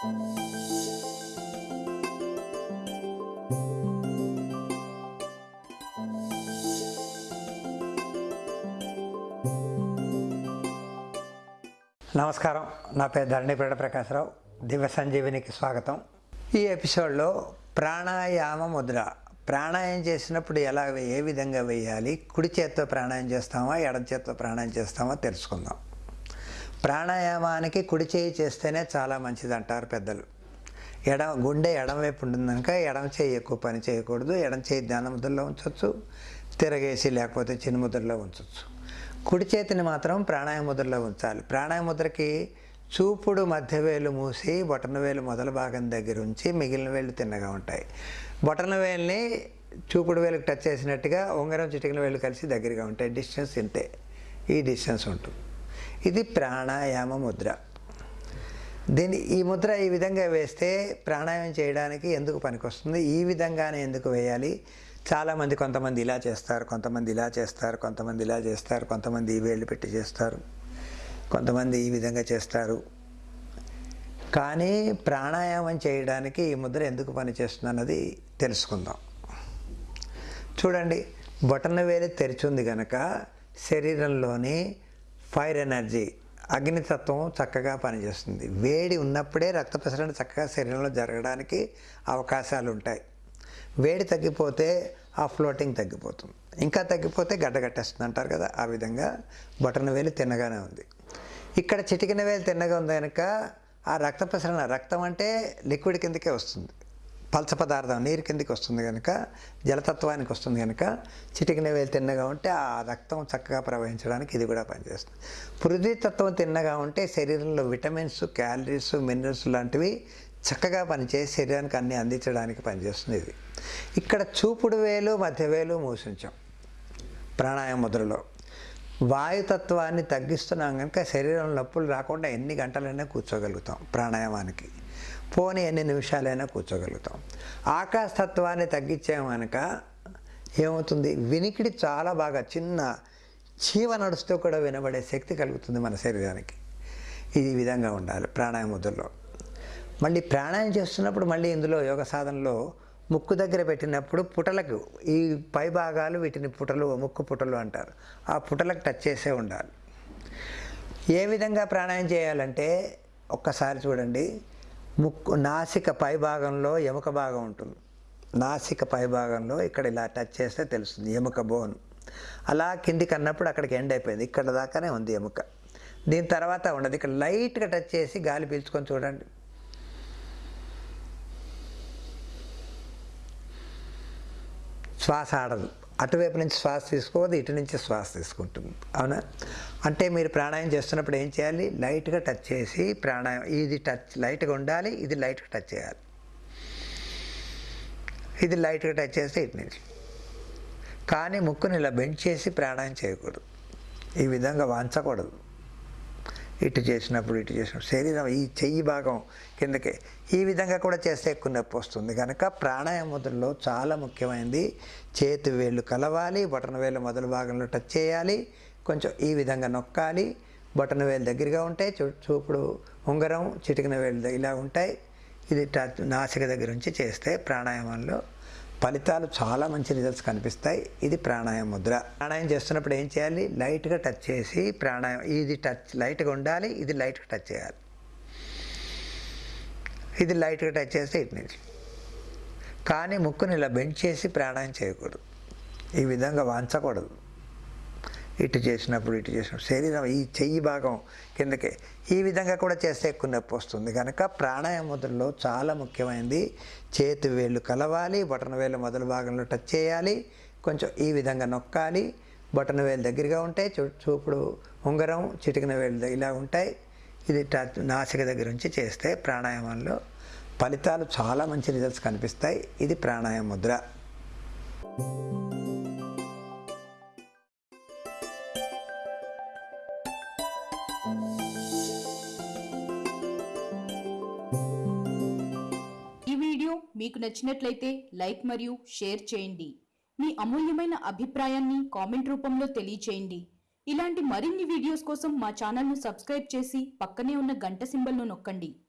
నమస్కారం. నా పేరు ధరణిపేట ప్రకాశరావు దివ్య సంజీవినికి స్వాగతం. ఈ ఎపిసోడ్లో ప్రాణాయామ ముద్ర. ప్రాణాయామం చేసినప్పుడు ఎలా ఏ విధంగా వేయాలి కుడి చేత్తో ప్రాణాయామం చేస్తామా ఎడమ చేత్తో ప్రాణాయామం చేస్తామా తెలుసుకుందాం. ప్రాణాయామానికి కుడి చేయి చేస్తేనే చాలా మంచిది అంటారు పెద్దలు. ఎడమ గుండె ఎడమవైపు ఉంటుంది కనుక ఎడమ చేయి ఎక్కువ పని చేయకూడదు ఎడమ చేయి ధ్యాన ముద్రలో ఉంచవచ్చు తిరగేసి లేకపోతే చిన్న ముద్రలో ఉంచవచ్చు కుడి చేతిని మాత్రం ప్రాణాయామ ముద్రలో ఉంచాలి. ప్రాణాయామ ముద్రకి చూపుడు మధ్య వేలు మూసి బొటన వేలు మొదల భాగం దగ్గర ఉంచి మిగిలిన వేలు తిన్నగా ఉంటాయి. బొటన వేలుని చూపుడు వేలుకి టచ్ చేసినట్టుగా ఉంగరం చిటికిన వేలు కలిసి దగ్గరగా ఉంటాయి. డిస్టెన్స్ ఇంతే. ఈ డిస్టెన్స్ ఉంటుంది. ఇది ప్రాణాయామ ముద్ర. దీన్ని ఈ ముద్ర ఈ విధంగా వేస్తే ప్రాణాయామం చేయడానికి ఎందుకు పనికొస్తుంది? ఈ విధంగానే ఎందుకు వేయాలి? చాలామంది కొంతమంది ఇలా చేస్తారు కొంతమంది ఇలా చేస్తారు కొంతమంది ఇలా చేస్తారు కొంతమంది ఈ వేళ్ళు పెట్టి చేస్తారు కొంతమంది ఈ విధంగా చేస్తారు. కానీ ప్రాణాయామం చేయడానికి ఈ ముద్ర ఎందుకు పనిచేస్తుంది అన్నది తెలుసుకుందాం. చూడండి బొటన వేలు తెరిచుంది కనుక శరీరంలోని ఫైర్ ఎనర్జీ. అగ్నితత్వం చక్కగా పనిచేస్తుంది. వేడి ఉన్నప్పుడే రక్త ప్రసరణ చక్కగా శరీరంలో జరగడానికి అవకాశాలు ఉంటాయి వేడి తగ్గిపోతే ఆ ఫ్లోటింగ్ తగ్గిపోతుంది. ఇంకా తగ్గిపోతే గడ్డగట్టేస్తుంది అంటారు కదా ఆ విధంగా బొటన వేలు తిన్నగానే ఉంది. ఇక్కడ చిటికిన వేలు తిన్నగా ఉంది కనుక ఆ రక్త ప్రసరణ రక్తం అంటే లిక్విడ్ కిందకే వస్తుంది. పల్చ పదార్థం నీరు కిందకి వస్తుంది కనుక జలతత్వానికి వస్తుంది కనుక చిటికిన వేలు తిన్నగా ఉంటే ఆ రక్తం చక్కగా ప్రవహించడానికి ఇది కూడా పనిచేస్తుంది. పృథ్వీతత్వం తిన్నగా ఉంటే శరీరంలో విటమిన్స్ క్యాలరీస్ మినరల్స్ లాంటివి చక్కగా పనిచేసి శరీరానికి అన్ని అందించడానికి పనిచేస్తుంది ఇది. ఇక్కడ చూపుడు వేలు మధ్య వేలు మూసించాం. ప్రాణాయామ ముద్రలో. వాయుతత్వాన్ని తగ్గిస్తున్నాం కనుక శరీరం నొప్పులు రాకుండా ఎన్ని గంటలైనా కూర్చోగలుగుతాం ప్రాణాయామానికి. పోనీ ఎన్ని నిమిషాలైనా కూర్చోగలుగుతాం. ఆకాశతత్వాన్ని తగ్గించాం కనుక ఏమవుతుంది? వినికిడి చాలా బాగా చిన్న చీవ నడుస్తూ కూడా వినబడే శక్తి కలుగుతుంది మన శరీరానికి. ఇది విధంగా ఉండాలి ప్రాణాయామ ముద్రలో మళ్ళీ ప్రాణాయామం చేస్తున్నప్పుడు మళ్ళీ ఇందులో యోగ సాధనలో ముక్కు దగ్గర పెట్టినప్పుడు పుటలకు ఈ పై భాగాలు వీటిని పుటలు ముక్కు పుటలు అంటారు. ఆ పుటలకు టచ్ చేసే ఉండాలి. ఏ విధంగా ప్రాణాయం చేయాలంటే ఒక్కసారి చూడండి. ముక్కు నాసిక పై భాగంలో ఎముక భాగం ఉంటుంది. నాసిక పై భాగంలో ఇక్కడ ఇలా టచ్ చేస్తే తెలుస్తుంది ఎముక బోన్ అలా కిందికి అన్నప్పుడు అక్కడికి ఎండ్ అయిపోయింది. ఇక్కడ దాకానే ఉంది ఎముక. దీని తర్వాత ఉండదు. ఇక్కడ లైట్గా టచ్ చేసి గాలి పీల్చుకొని చూడండి. శ్వాస ఆడదు. అటువైపు నుంచి శ్వాస తీసుకోవద్దు ఇటు నుంచి శ్వాస తీసుకుంటుంది. అవునా? అంటే మీరు ప్రాణాయామం చేస్తున్నప్పుడు ఏం చేయాలి? లైట్గా టచ్ చేసి ప్రాణాయామం ఇది టచ్ లైట్గా ఉండాలి ఇది లైట్గా టచ్ చేయాలి. ఇది లైట్గా టచ్ చేస్తే ఇటు నుంచి. కానీ ముక్కుని ఇలా బెండ్ చేసి ప్రాణాయామం చేయకూడదు. ఈ విధంగా వాంచకూడదు. ఇటు చేసినప్పుడు ఇటు చేసినప్పుడు. శరీరం ఈ చెయ్యి భాగం కిందకే. ఈ విధంగా కూడా చేస్తే ఎక్కువ నొప్పి వస్తుంది. కనుక ప్రాణాయామ చాలా ముఖ్యమైనది చేతి వేళ్ళు కలవాలి బటన్ వేలు మొదలు భాగంలో టచ్ చేయాలి కొంచెం ఈ విధంగా నొక్కాలి బటన్ వేలు దగ్గరగా ఉంటాయి చూ చూపుడు ఉంగరం చిటికిన వేలు ఇలా ఉంటాయి. ఇది టచ్ నాసిక దగ్గర నుంచి చేస్తే ప్రాణాయామంలో ఫలితాలు చాలా మంచి రిజల్ట్స్ కనిపిస్తాయి. ఇది ప్రాణాయామ ముద్ర. ప్రాణాయామం చేస్తున్నప్పుడు ఏం చేయాలి? లైట్గా టచ్ చేసి ప్రాణాయామం ఇది టచ్ లైట్గా ఉండాలి ఇది లైట్గా టచ్ చేయాలి. ఇది లైట్గా టచ్ చేస్తే ఇటు నుంచి కానీ ముక్కుని ఇలా బెండ్ చేసి ప్రాణాయామం చేయకూడదు. ఈ విధంగా వాంచకూడదు. ఇటు చేసినప్పుడు ఇటు చేసినప్పుడు. శరీరం ఈ చెయ్యి భాగం కిందకే. ఈ విధంగా కూడా చేస్తే ఎక్కువ నొప్పి వస్తుంది. కనుక ప్రాణాయామ ముద్రలో చాలా ముఖ్యమైనది చేతి వేళ్ళు కలవాలి బటన్ వేలు మొదలు భాగంలో టచ్ చేయాలి కొంచెం ఈ విధంగా నొక్కాలి బటన్ వేలు దగ్గరగా ఉంటాయి చూ చూపుడు ఉంగరం చిటికిన వేలు ఇలా ఉంటాయి. ఇది టచ్ నాసిక దగ్గర నుంచి చేస్తే ప్రాణాయామంలో ఫలితాలు చాలా మంచి రిజల్ట్స్ కనిపిస్తాయి. ఇది ప్రాణాయామ ముద్ర. ఈ వీడియో మీకు నచ్చినట్లయితే లైక్ మరియు షేర్ చేయండి. మీ అమూల్యమైన అభిప్రాయాన్ని కామెంట్ రూపంలో తెలియచేయండి. ఇలాంటి మరిన్ని వీడియోస్ కోసం మా ఛానల్ను సబ్స్క్రైబ్ చేసి పక్కనే ఉన్న గంట సింబల్ను నొక్కండి.